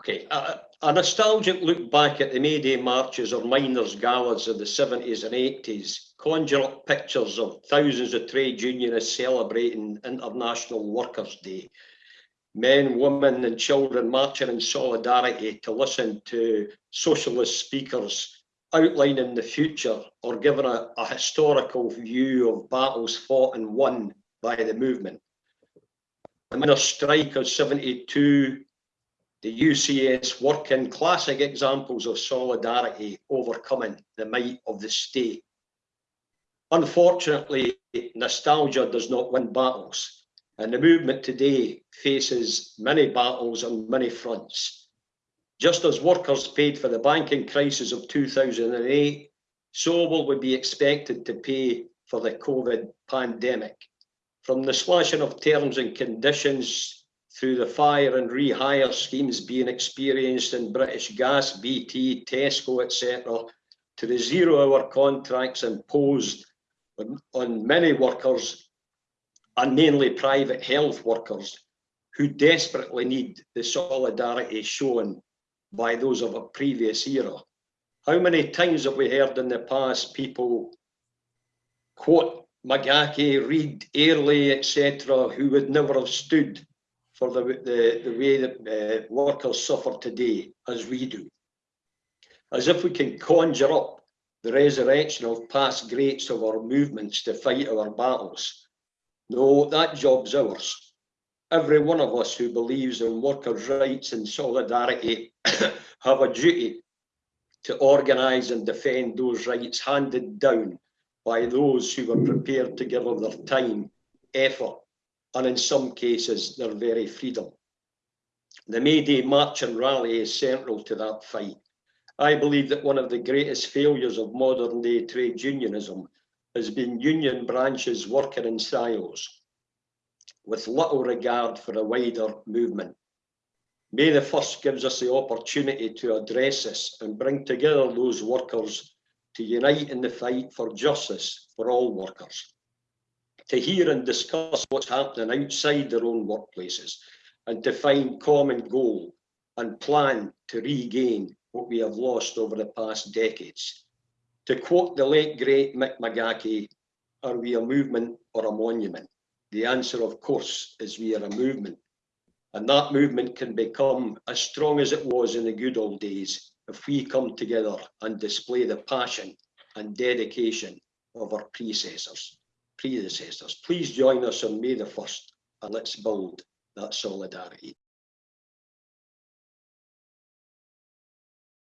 Okay, a, a nostalgic look back at the May Day marches or miners' galas of the 70s and 80s conjure up pictures of thousands of trade unionists celebrating International Workers' Day. Men, women, and children marching in solidarity to listen to socialist speakers outlining the future or giving a, a historical view of battles fought and won by the movement. The miners' strike of 72 the UCS working classic examples of solidarity overcoming the might of the state. Unfortunately, nostalgia does not win battles, and the movement today faces many battles on many fronts. Just as workers paid for the banking crisis of 2008, so will we be expected to pay for the COVID pandemic. From the slashing of terms and conditions through the fire and rehire schemes being experienced in British Gas, BT, Tesco, etc., to the zero-hour contracts imposed on, on many workers, and mainly private health workers, who desperately need the solidarity shown by those of a previous era. How many times have we heard in the past people quote McGahey, Reid, Airlie, etc., who would never have stood for the, the, the way that uh, workers suffer today as we do. As if we can conjure up the resurrection of past greats of our movements to fight our battles. No, that job's ours. Every one of us who believes in workers' rights and solidarity have a duty to organise and defend those rights handed down by those who were prepared to give of their time, effort and in some cases their very freedom. The May Day March and Rally is central to that fight. I believe that one of the greatest failures of modern day trade unionism has been union branches working in silos with little regard for a wider movement. May the 1st gives us the opportunity to address this and bring together those workers to unite in the fight for justice for all workers to hear and discuss what's happening outside their own workplaces and to find common goal and plan to regain what we have lost over the past decades. To quote the late great Mick McGahey, are we a movement or a monument? The answer, of course, is we are a movement. And that movement can become as strong as it was in the good old days if we come together and display the passion and dedication of our predecessors predecessors. Please join us on May the 1st and let's build that solidarity.